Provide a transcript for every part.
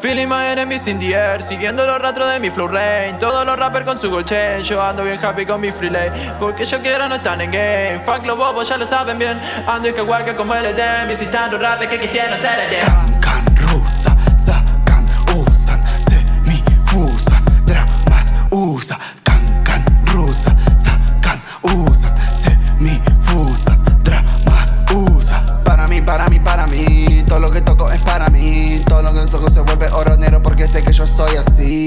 Feeling my enemies in the air Siguiendo los rastros de mi flow rain. Todos los rappers con su gold chain Yo ando bien happy con mi free lay Porque yo quiero no están en game. Fuck los bobos ya lo saben bien. Ando igual que como el EDM Visitando rappers que quisieran ser EDM Can, rusa, sacan, usan Semifusas, dramas, usa. Can, can, rusa, sacan, usan Semifusas, dramas, usa. Para mí, para mí, para mí Todo lo que toco es para mí Lo que se vuelve oro negro Porque sé que yo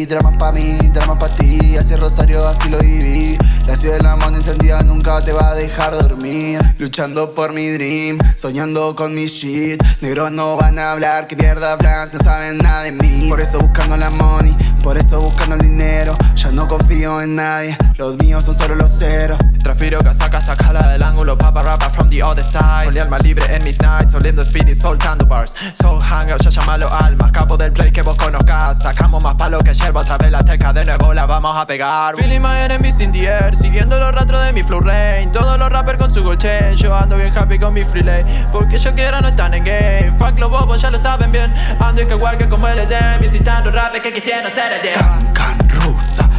Dramas pa' mí, dramas pa' ti Así Rosario, así lo viví. La ciudad de la mano encendida nunca te va a dejar dormir. Luchando por mi dream Soñando con mi shit. Negros no van a hablar, que mierda hablan No saben nada de mí. Por eso buscando la money Por eso buscando el dinero. Ya no confío en nadie Los míos son solo los ceros. Transfiro casaca, sacala del ángulo Papa rapa from the other side. Con alma libre en midnight Soliendo speed y soltando bars. So hangout, ya llamalo almas Capo del play que vos conozcas Sacamos más palo que yerba Otra vez la teca de nuevo la vamos a pegar. Feeling my enemies in the air Siguiendo los rastros de mi flow rain. Todos los rappers con su gold chain Yo ando bien happy con mi free lay. Porque yo quiero no están en game. Fuck los bobos ya lo saben bien. Ando igual que como el EDM Visitando rappers que quisieran ser EDM Can, can, rusa,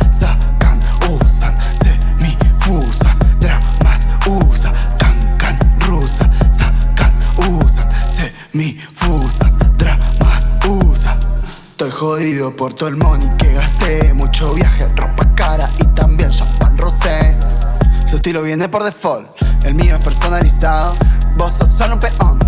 Estoy jodido por todo el money que gasté. Mucho viaje, ropa cara y también champán rosé. Su estilo viene por default, el mío es personalizado. Vos sos solo un peón,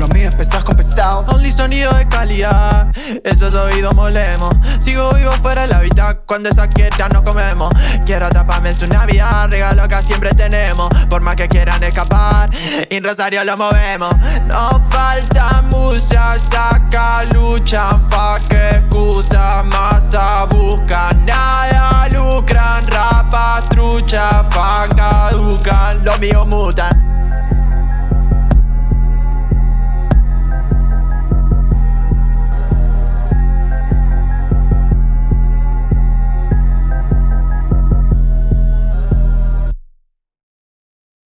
lo mío es con pesado Only sonido de calidad, esos oídos molemos. Sigo vivo fuera de la vida, cuando esa quieta no comemos. Quiero taparme en su navidad, regalo que siempre tenemos. Por más que quieran escapar, en Rosario lo movemos. No falta mucha, saca, luchan, nada lucran